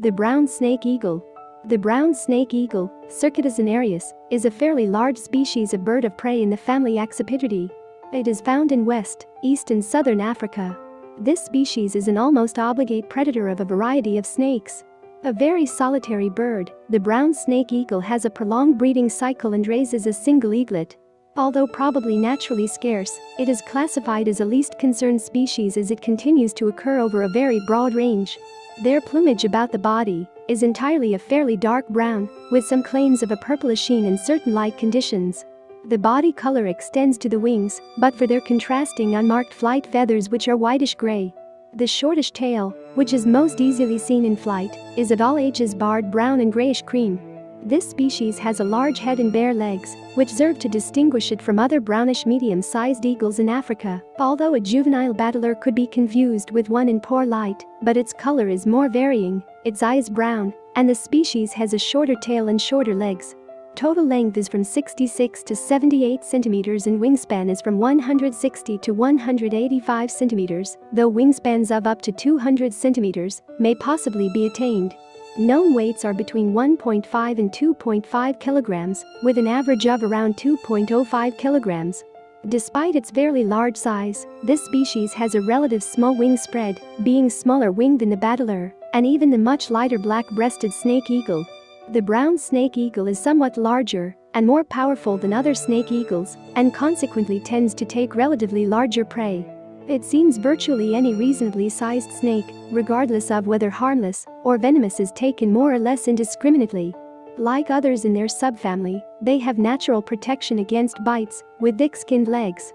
The brown snake eagle. The brown snake eagle, Circaetus cinereus, is a fairly large species of bird of prey in the family Accipitridae. It is found in West, East and Southern Africa. This species is an almost obligate predator of a variety of snakes. A very solitary bird, the brown snake eagle has a prolonged breeding cycle and raises a single eaglet. Although probably naturally scarce, it is classified as a least concern species as it continues to occur over a very broad range. Their plumage about the body is entirely a fairly dark brown, with some claims of a purplish sheen in certain light conditions. The body color extends to the wings, but for their contrasting unmarked flight feathers which are whitish gray. The shortish tail, which is most easily seen in flight, is at all ages barred brown and grayish cream. This species has a large head and bare legs, which serve to distinguish it from other brownish medium-sized eagles in Africa, although a juvenile bateleur could be confused with one in poor light, but its color is more varying, its eyes brown, and the species has a shorter tail and shorter legs. Total length is from 66 to 78 centimeters and wingspan is from 160 to 185 centimeters, though wingspans of up to 200 centimeters may possibly be attained. Known weights are between 1.5 and 2.5 kilograms, with an average of around 2.05 kilograms. Despite its fairly large size, this species has a relative small wing spread, being smaller winged than the bateleur, and even the much lighter black-breasted snake eagle. The brown snake eagle is somewhat larger and more powerful than other snake eagles, and consequently tends to take relatively larger prey. It seems virtually any reasonably sized snake, regardless of whether harmless or venomous is taken more or less indiscriminately. Like others in their subfamily, they have natural protection against bites, with thick-skinned legs.